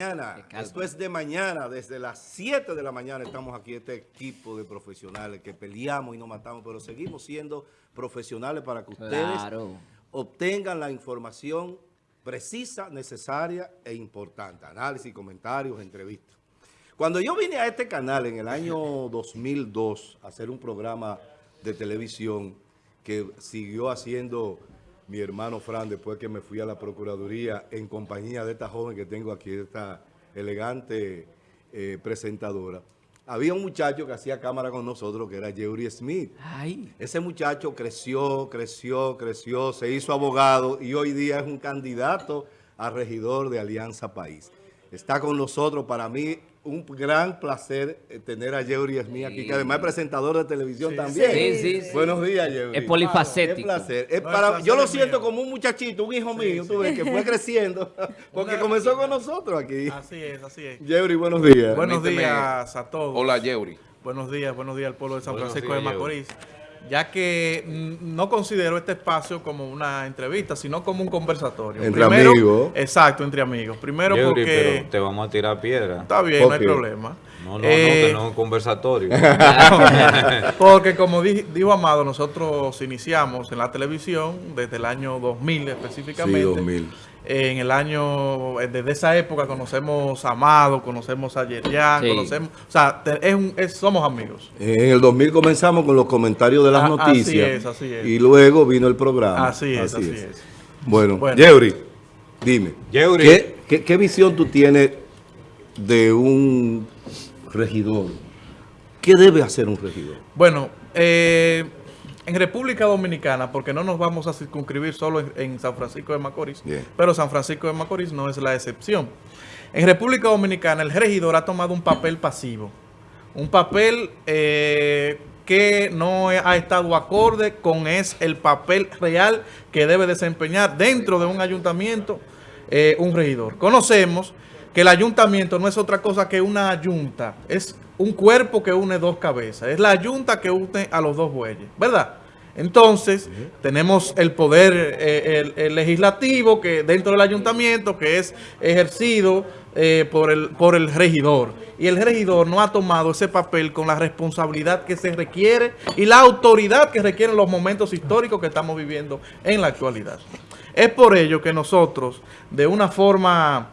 mañana. Esto es de mañana, desde las 7 de la mañana estamos aquí, este equipo de profesionales que peleamos y nos matamos, pero seguimos siendo profesionales para que ustedes obtengan la información precisa, necesaria e importante. Análisis, comentarios, entrevistas. Cuando yo vine a este canal en el año 2002 a hacer un programa de televisión que siguió haciendo mi hermano Fran, después que me fui a la Procuraduría en compañía de esta joven que tengo aquí, esta elegante eh, presentadora, había un muchacho que hacía cámara con nosotros, que era Jerry Smith. Ese muchacho creció, creció, creció, se hizo abogado y hoy día es un candidato a regidor de Alianza País. Está con nosotros, para mí un gran placer eh, tener a Yeuri Smith aquí, que además es presentador de televisión también. Sí, sí, Buenos días, Yeuri. Es polifacético. Es placer. para, yo lo siento como un muchachito, un hijo mío, tú ves, que fue creciendo, porque comenzó con nosotros aquí. Así es, así es. Yeuri, buenos días. Buenos días a todos. Hola, Yeuri. Buenos días, buenos días al pueblo de San Francisco de Macorís ya que mm, no considero este espacio como una entrevista, sino como un conversatorio. Entre amigos. Exacto, entre amigos. Primero porque... te vamos a tirar piedra. Está bien, no hay problema. No, no, no, que no es un conversatorio. porque como dijo Amado, nosotros iniciamos en la televisión desde el año 2000 específicamente. Sí, 2000 en el año, eh, desde esa época conocemos a Amado, conocemos a Yerian, conocemos, o sea, es somos amigos. En el 2000 comenzamos con los comentarios de las ah, noticias. Así es, así es. Y luego vino el programa. Así es, así, es. Bueno, bueno, dime, ¿qué, qué visión tú tienes de un regidor? ¿Qué debe hacer un regidor? Bueno, eh en República Dominicana, porque no nos vamos a circunscribir solo en, San Francisco de Macorís, pero San Francisco de Macorís no es la excepción. En República Dominicana el regidor ha tomado un papel pasivo, un papel eh, que no ha estado acorde con es el papel real que debe desempeñar dentro de un ayuntamiento eh, un regidor. Conocemos que el ayuntamiento no es otra cosa que una junta, es un cuerpo que une dos cabezas, es la junta que une a los dos bueyes, ¿verdad? Entonces, tenemos el poder eh, legislativo que dentro del ayuntamiento que es ejercido eh, por, el, por el regidor. Y el regidor no ha tomado ese papel con la responsabilidad que se requiere y la autoridad que requieren los momentos históricos que estamos viviendo en la actualidad. Es por ello que nosotros, de una forma...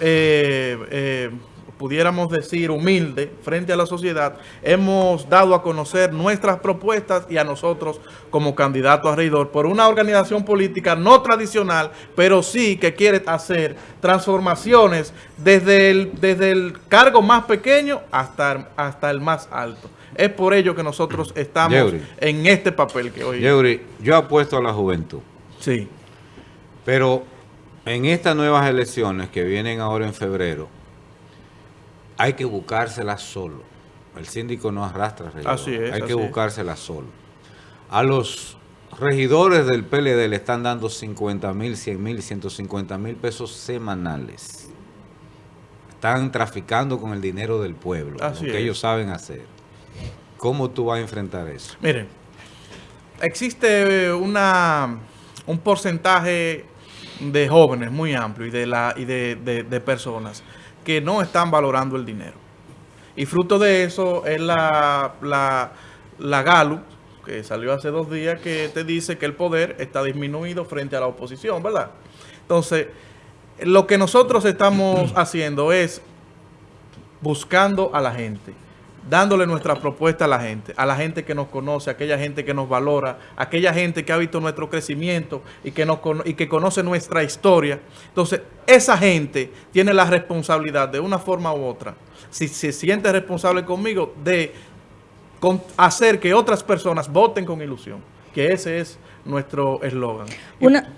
Eh, pudiéramos decir, humilde frente a la sociedad, hemos dado a conocer nuestras propuestas y a nosotros como candidato a regidor por una organización política no tradicional, pero sí que quiere hacer transformaciones desde el, desde el cargo más pequeño hasta, hasta el más alto. Es por ello que nosotros estamos en este papel que hoy... Yeuri, yo apuesto a la juventud. Sí. Pero en estas nuevas elecciones que vienen ahora en febrero, hay que buscárselas solo. El síndico no arrastra regidores. Hay que buscárselas solo. A los regidores del PLD le están dando 50 mil, 100 mil, 150 mil pesos semanales. Están traficando con el dinero del pueblo, lo que ellos saben hacer. ¿Cómo tú vas a enfrentar eso? Miren, existe una, un porcentaje de jóvenes muy amplio y de, la, y de personas que no están valorando el dinero. Y fruto de eso es la, la, la Gallup, que salió hace dos días, que te dice que el poder está disminuido frente a la oposición, ¿verdad? Entonces, lo que nosotros estamos haciendo es buscando a la gente dándole nuestra propuesta a la gente, a la gente que nos conoce, a aquella gente que nos valora, a aquella gente que ha visto nuestro crecimiento y que, nos, y que conoce nuestra historia. Entonces, esa gente tiene la responsabilidad de una forma u otra, si se siente responsable conmigo, de hacer que otras personas voten con ilusión, que ese es nuestro eslogan. Una...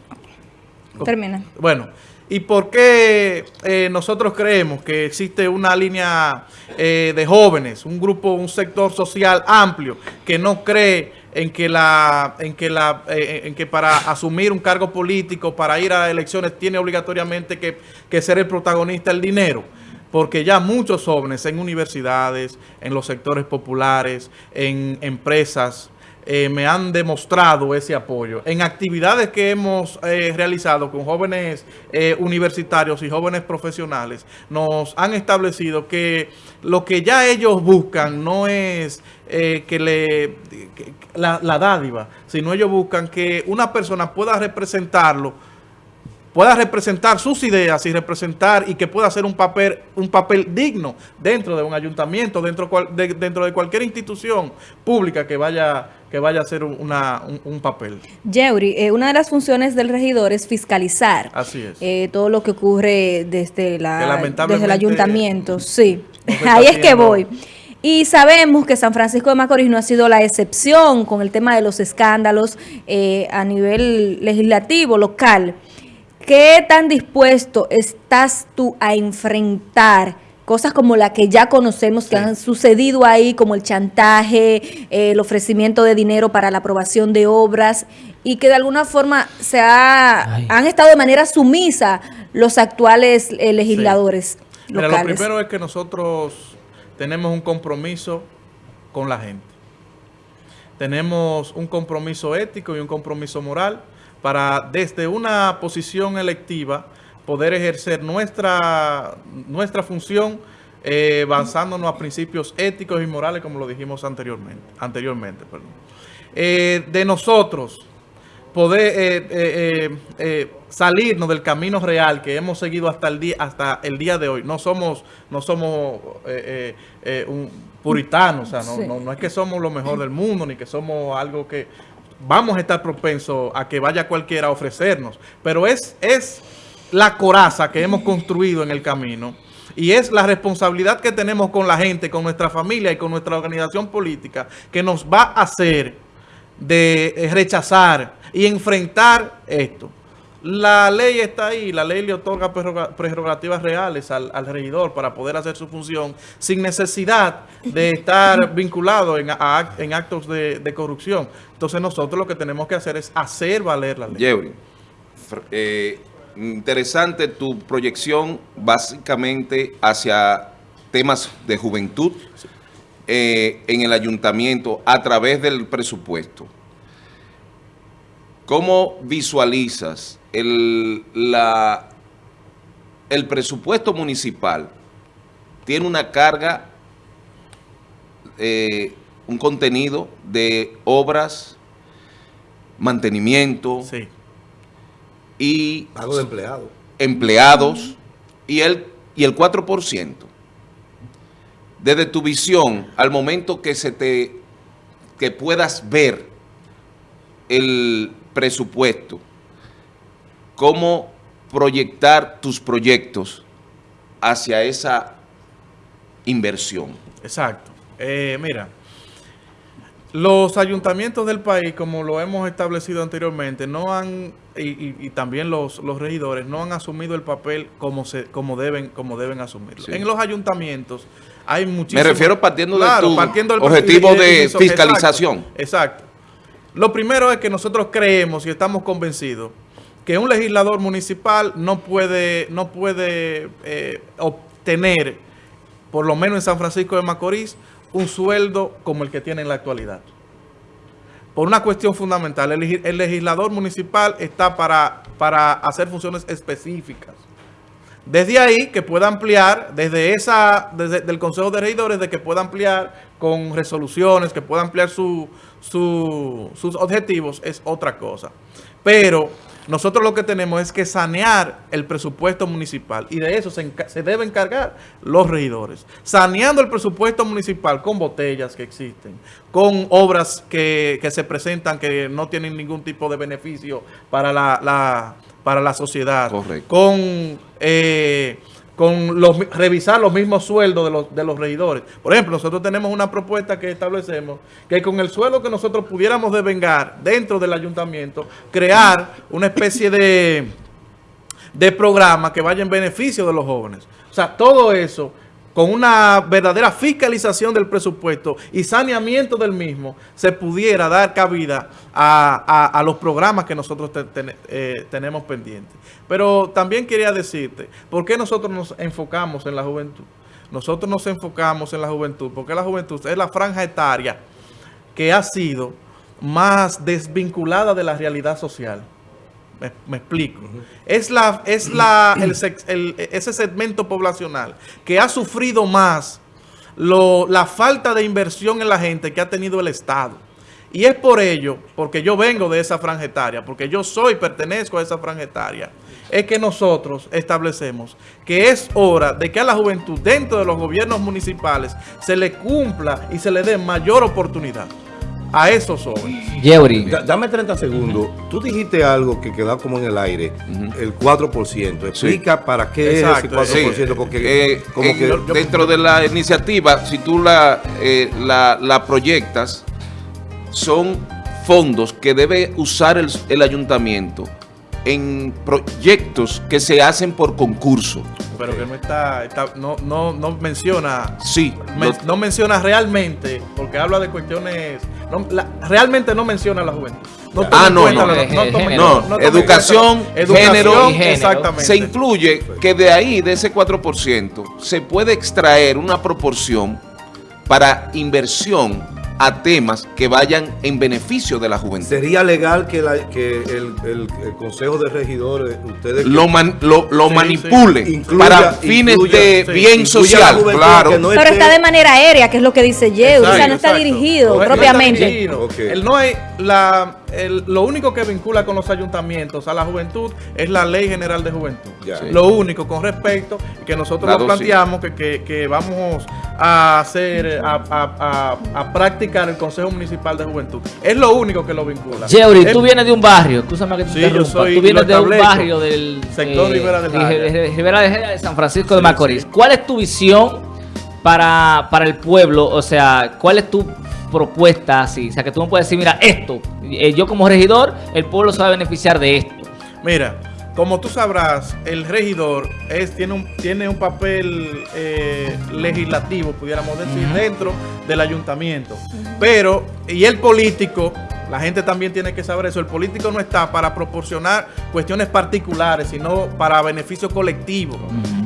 Termina. Bueno, ¿Y por qué eh, nosotros creemos que existe una línea eh, de jóvenes, un grupo, un sector social amplio que no cree en que la, en que la, eh, en que para asumir un cargo político, para ir a elecciones, tiene obligatoriamente que ser el protagonista el dinero? porque ya muchos jóvenes en universidades, en los sectores populares, en empresas, eh, me han demostrado ese apoyo. En actividades que hemos eh, realizado con jóvenes eh, universitarios y jóvenes profesionales, nos han establecido que lo que ya ellos buscan no es que le la, la dádiva, sino ellos buscan que una persona pueda representarlo pueda representar sus ideas y representar y que pueda hacer un papel un papel digno dentro de un ayuntamiento, dentro de, dentro de cualquier institución pública que vaya que vaya a hacer una, un, papel. Yeuri, eh, una de las funciones del regidor es fiscalizar Así es. Eh, todo lo que ocurre desde, la, desde el ayuntamiento. Sí, ahí es que voy. Y sabemos que San Francisco de Macorís no ha sido la excepción con el tema de los escándalos eh, a nivel legislativo, local. ¿Qué tan dispuesto estás tú a enfrentar cosas como la que ya conocemos que han sucedido ahí, como el chantaje, eh, el ofrecimiento de dinero para la aprobación de obras y que de alguna forma se han estado de manera sumisa los actuales eh, legisladores locales? lo primero es que nosotros tenemos un compromiso con la gente. Tenemos un compromiso ético y un compromiso moral para desde una posición electiva poder ejercer nuestra, nuestra función eh, basándonos a principios éticos y morales como lo dijimos anteriormente. anteriormente eh, de nosotros poder eh, eh, salirnos del camino real que hemos seguido hasta el día hasta el día de hoy. No somos no somos un puritanos, o sea, no, no es que somos lo mejor del mundo ni que somos algo que vamos a estar propensos a que vaya cualquiera a ofrecernos. Pero es, es la coraza que hemos construido en el camino y es la responsabilidad que tenemos con la gente, con nuestra familia y con nuestra organización política que nos va a hacer de eh, rechazar y enfrentar esto. La ley está ahí, la ley le otorga prerrogativas reales al, regidor para poder hacer su función sin necesidad de estar vinculado en, actos de, corrupción. Entonces nosotros lo que tenemos que hacer es hacer valer la ley. Eh, interesante tu proyección básicamente hacia temas de juventud eh, en el ayuntamiento a través del presupuesto. ¿Cómo visualizas el, la, el presupuesto municipal? Tiene una carga, eh, un contenido de obras, mantenimiento y... Pago de empleados. Empleados y el, y el 4%. Desde tu visión, al momento que se te que puedas ver el presupuesto, cómo proyectar tus proyectos hacia esa inversión. Exacto. Eh, mira, los ayuntamientos del país, como lo hemos establecido anteriormente, no han, y, también los, los, regidores, no han asumido el papel como se como deben como deben asumirlo. En los ayuntamientos hay muchísimos... Me refiero partiendo de tu objetivo de fiscalización. exacto. Lo primero es que nosotros creemos y estamos convencidos que un legislador municipal no puede, no puede eh, obtener, por lo menos en San Francisco de Macorís, un sueldo como el que tiene en la actualidad. Por una cuestión fundamental, el, legislador municipal está para, para hacer funciones específicas. Desde ahí que pueda ampliar, desde esa, desde el Consejo de Regidores, de que pueda ampliar con resoluciones, que pueda ampliar sus objetivos, es otra cosa. Pero nosotros lo que tenemos es que sanear el presupuesto municipal y de eso se, se deben encargar los regidores. Saneando el presupuesto municipal con botellas que existen, con obras que, se presentan que no tienen ningún tipo de beneficio para la para la sociedad. Con, eh, con los, revisar los mismos sueldos de los, de los regidores. Por ejemplo, nosotros tenemos una propuesta que establecemos que con el sueldo que nosotros pudiéramos devengar dentro del ayuntamiento, crear una especie de, de programa que vaya en beneficio de los jóvenes. O sea, todo eso con una verdadera fiscalización del presupuesto y saneamiento del mismo, se pudiera dar cabida a, los programas que nosotros eh, tenemos pendientes. Pero también quería decirte, ¿por qué nosotros nos enfocamos en la juventud? Nosotros nos enfocamos en la juventud, porque la juventud es la franja etaria que ha sido más desvinculada de la realidad social. Me, explico. Es, la, es la, ese segmento poblacional que ha sufrido más la falta de inversión en la gente que ha tenido el Estado. Y es por ello, porque yo vengo de esa franjetaria, porque yo soy, pertenezco a esa franjetaria, es que nosotros establecemos que es hora de que a la juventud dentro de los gobiernos municipales se le cumpla y se le dé mayor oportunidad a esos jóvenes. Yeuri. Dame 30 segundos. Tú dijiste algo que quedó como en el aire, el 4%. Explica para qué es ese 4%. Porque eh, como eh, que dentro de la iniciativa, si tú la, eh, la, la, proyectas, son fondos que debe usar el, el ayuntamiento en proyectos que se hacen por concurso. Pero que no está, no, no, no menciona, sí, no menciona realmente, porque habla de cuestiones, realmente no menciona la juventud. No ah, no, no, no, educación, género, exactamente. Se incluye que de ahí, de ese 4%, se puede extraer una proporción para inversión a temas que vayan en beneficio de la juventud. ¿Sería legal que, el, Consejo de Regidores, ustedes... Lo, lo, manipule para fines de bien social, claro. Pero está de manera aérea, que es lo que dice Yeo, o sea, no está dirigido propiamente. Él no hay la lo único que vincula con los ayuntamientos a la juventud es la Ley General de Juventud. Lo único con respecto que nosotros lo planteamos que, vamos a hacer, a, practicar el Consejo Municipal de Juventud. Es lo único que lo vincula. Yeuri, tú vienes de un barrio, escúchame que te sí, yo soy, tú vienes de un barrio del sector Rivera de Rivera de San Francisco de Macorís. ¿Cuál es tu visión para, para el pueblo? O sea, ¿cuál es tu propuesta así. O sea, que tú no puedes decir, mira, esto, eh, yo como regidor, el pueblo se va a beneficiar de esto. Mira, como tú sabrás, el regidor es, tiene, un, tiene un papel eh, legislativo, pudiéramos decir, dentro del ayuntamiento. Pero, y el político, la gente también tiene que saber eso, el político no está para proporcionar cuestiones particulares, sino para beneficio colectivo.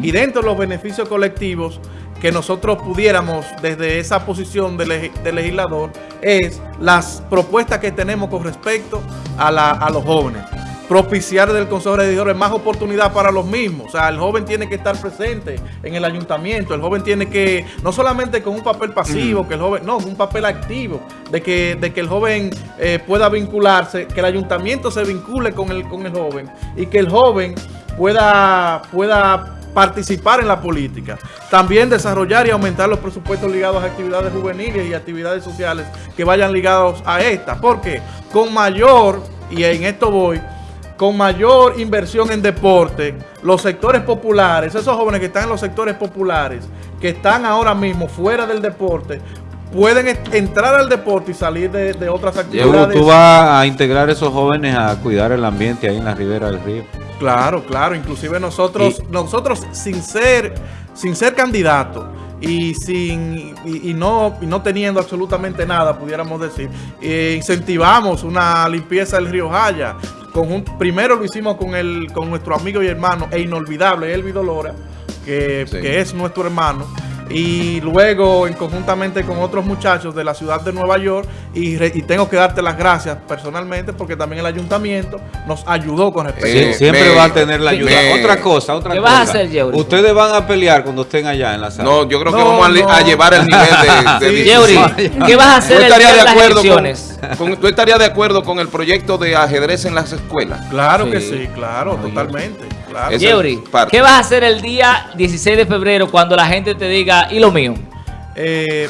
Y dentro de los beneficios colectivos, que nosotros pudiéramos desde esa posición de, legislador es las propuestas que tenemos con respecto a, los jóvenes. Propiciar del Consejo de Regidores más oportunidad para los mismos. O sea, el joven tiene que estar presente en el ayuntamiento. El joven tiene que, no solamente con un papel pasivo, que el joven, no, un papel activo, de que, de que el joven eh, pueda vincularse, que el ayuntamiento se vincule con el, con el joven y que el joven pueda, pueda participar en la política. También desarrollar y aumentar los presupuestos ligados a actividades juveniles y actividades sociales que vayan ligados a esta. Porque con mayor, y en esto voy, con mayor inversión en deporte, los sectores populares, esos jóvenes que están en los sectores populares, que están ahora mismo fuera del deporte, pueden entrar al deporte y salir de, otras actividades. ¿Tú vas a integrar a esos jóvenes a cuidar el ambiente ahí en la ribera del río? Claro, claro. Inclusive nosotros, nosotros sin ser, sin ser candidatos y sin y, no y no teniendo absolutamente nada, pudiéramos decir, eh, incentivamos una limpieza del río Jaya. Con primero lo hicimos con el con nuestro amigo y hermano e inolvidable Elvi Lora, que, que es nuestro hermano y luego en conjuntamente con otros muchachos de la ciudad de Nueva York y, tengo que darte las gracias personalmente porque también el ayuntamiento nos ayudó con respecto. siempre va a tener la ayuda. otra cosa, otra ¿Qué cosa. vas a hacer, Yeuri? Ustedes van a pelear cuando estén allá en la sala. No, yo creo que vamos a, llevar el nivel de, de Yeuri, ¿qué vas a hacer de, las elecciones? Con, ¿Tú estarías de acuerdo con el proyecto de ajedrez en las escuelas? Claro que sí, claro, totalmente. ¿Qué vas a hacer el día 16 de febrero cuando la gente te diga, ¿y lo mío? Eh,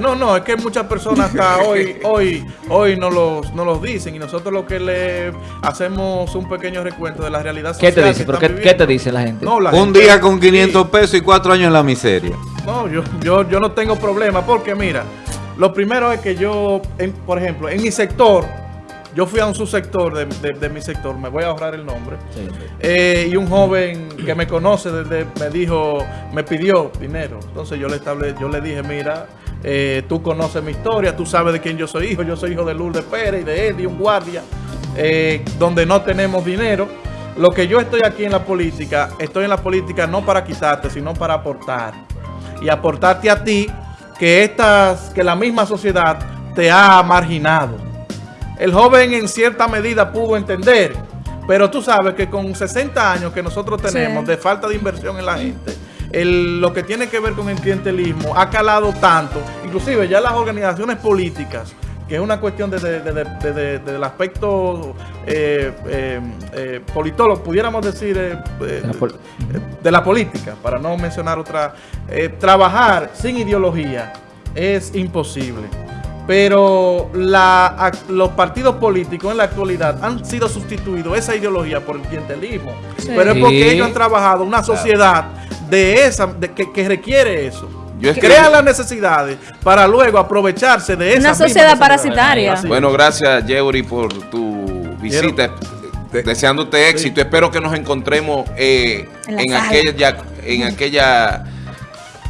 no, no, es que muchas personas hasta hoy, hoy, hoy no los, no los dicen y nosotros lo que le hacemos un pequeño recuento de la realidad social. ¿Qué te dice? qué, te dice la gente? un día con 500 pesos y cuatro años en la miseria. No, yo, yo, yo no tengo problema porque mira, lo primero es que yo, por ejemplo, en mi sector, yo fui a un subsector de, mi sector, me voy a ahorrar el nombre, eh, y un joven que me conoce desde, me dijo, me pidió dinero. Entonces yo le, estable, yo le dije, mira, eh, tú conoces mi historia, tú sabes de quién yo soy hijo, yo soy hijo de Lourdes Pérez y de Eddie, un guardia, eh, donde no tenemos dinero. Lo que yo estoy aquí en la política, estoy en la política no para quitarte, sino para aportar. Y aportarte a ti que, estas, que la misma sociedad te ha marginado el joven en cierta medida pudo entender. Pero tú sabes que con 60 años que nosotros tenemos de falta de inversión en la gente, lo que tiene que ver con el clientelismo ha calado tanto, inclusive ya las organizaciones políticas, que es una cuestión desde del aspecto eh, eh, eh, politólogo, pudiéramos decir, de la política, para no mencionar otra, trabajar sin ideología es imposible pero la, los partidos políticos en la actualidad han sido sustituidos esa ideología por el clientelismo. Pero es porque ellos han trabajado una sociedad de esa que, requiere eso. Crea las necesidades para luego aprovecharse de esa Una sociedad parasitaria. Bueno, gracias, Yeuri, por tu visita. Deseándote éxito. Espero que nos encontremos eh, en, aquella, en aquella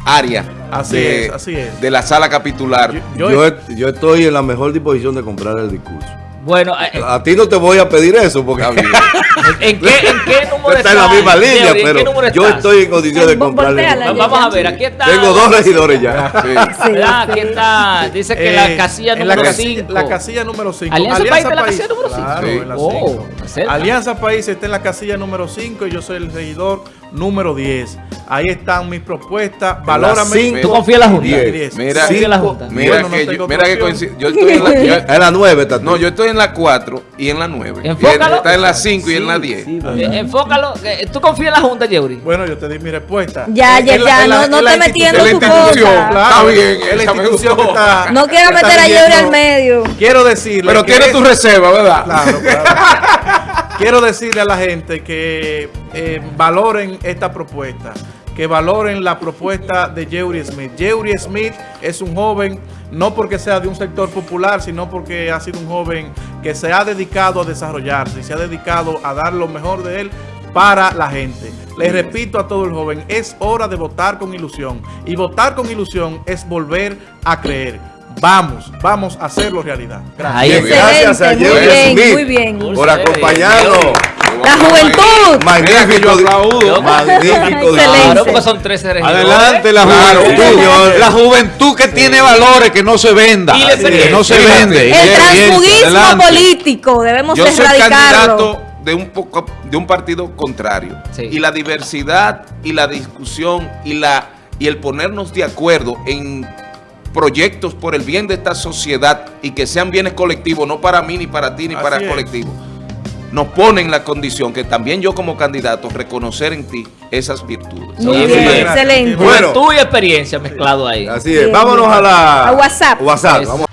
área así de, es, así es. de la sala capitular. Yo, yo, estoy en la mejor disposición de comprar el discurso. Bueno, eh, a ti no te voy a pedir eso porque ¿En, ¿En, qué, ¿En qué número está? en la misma línea, pero yo estoy en condición de comprarle. Vamos a ver, aquí está. Tengo dos regidores ya. Sí. aquí está. Dice que la eh, casilla número 5. La, casilla número 5. Alianza, Alianza País está en la casilla número 5. Claro, oh, Alianza País está en la casilla número 5 y yo soy el regidor número 10. Ahí están mis propuestas. Valórame. ¿Tú confías en la Junta? 10. Mira, cinco, la junta. mira, que, yo, mira que coincide. Yo estoy en la, yo, en la 9. No, yo estoy en la 4 y en la 9. Enfócalo. Está en la 5 y en la 10. Sí, eh, Enfócalo. ¿Tú confías en la Junta, Yeuri? Bueno, yo te di mi respuesta. Ya, ya, ya. no, no te metiendo tu cosa. Está bien. Es la institución que está. No quiero meter a Yeuri al medio. Quiero decirle. Pero tiene tu reserva, ¿verdad? Claro, claro. Quiero decirle a la gente que eh, valoren esta propuesta, que valoren la propuesta de Jeury Smith. Jeury Smith es un joven, no porque sea de un sector popular, sino porque ha sido un joven que se ha dedicado a desarrollarse y se ha dedicado a dar lo mejor de él para la gente. Les repito a todo el joven, es hora de votar con ilusión. Y votar con ilusión es volver a creer. Vamos, vamos a hacerlo realidad. Gracias. Gracias a muy bien, muy bien. por acompañarnos. La juventud. Magnífico. Magnífico. Claro, porque son 13 Adelante la juventud. La juventud que tiene valores, que no se venda. Que no se vende. El transfugismo político, debemos Yo soy candidato de un poco de un partido contrario. Y la diversidad y la discusión y la y el ponernos de acuerdo en proyectos por el bien de esta sociedad y que sean bienes colectivos, no para mí, ni para ti, ni para el colectivo, nos ponen la condición que también yo como candidato reconocer en ti esas virtudes. excelente. Bueno, tu experiencia mezclado ahí. Así es. Vámonos a la... A WhatsApp. WhatsApp. Vamos.